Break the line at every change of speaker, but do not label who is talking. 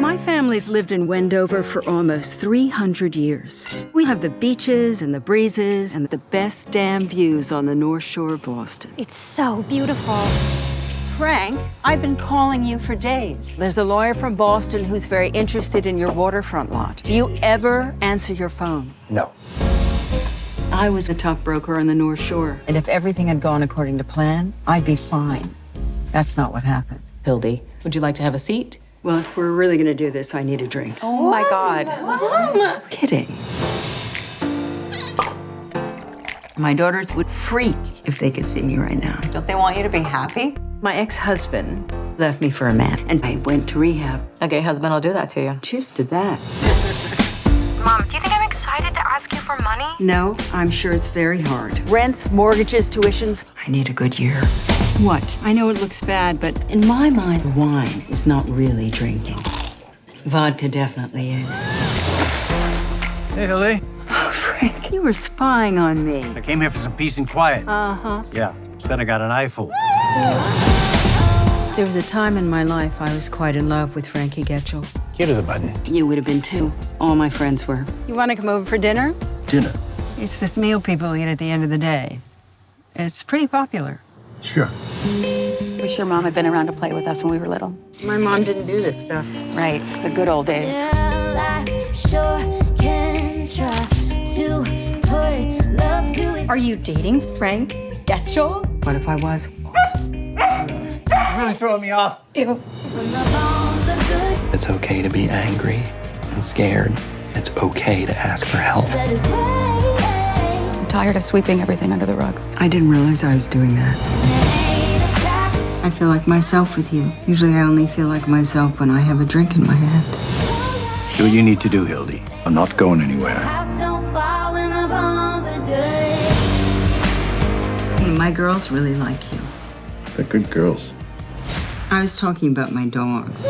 My family's lived in Wendover for almost 300 years. We have the beaches and the breezes and the best damn views on the North Shore of Boston.
It's so beautiful.
Frank, I've been calling you for days. There's a lawyer from Boston who's very interested in your waterfront lot. Do you ever answer your phone?
No.
I was the top broker on the North Shore. And if everything had gone according to plan, I'd be fine. That's not what happened.
Hildy, would you like to have a seat?
Well, if we're really gonna do this, I need a drink.
Oh my God. Mom!
Kidding. My daughters would freak if they could see me right now.
Don't they want you to be happy?
My ex-husband left me for a man, and I went to rehab.
A gay husband will do that to you.
Cheers to that.
Mom, do you think I'm excited to ask you for money?
No, I'm sure it's very hard. Rents, mortgages, tuitions. I need a good year. What? I know it looks bad, but in my mind, wine is not really drinking. Vodka definitely is.
Hey, Hildy.
Oh, Frank, you were spying on me.
I came here for some peace and quiet.
Uh-huh.
Yeah. Instead, I got an eyeful.
There was a time in my life I was quite in love with Frankie Getchell.
Cute as a button.
You would have been too. All my friends were. You want to come over for dinner?
Dinner.
It's this meal people eat at the end of the day. It's pretty popular.
Sure.
Wish your Mom had been around to play with us when we were little.
My mom didn't do this stuff.
Right, the good old days.
Are you dating Frank Getchell?
What if I was?
You're really throwing me off.
Ew.
It's okay to be angry and scared. It's okay to ask for help.
I'm tired of sweeping everything under the rug.
I didn't realize I was doing that. I feel like myself with you. Usually I only feel like myself when I have a drink in my hand.
Do what you need to do, Hildy. I'm not going anywhere.
My girls really like you.
They're good girls.
I was talking about my dogs.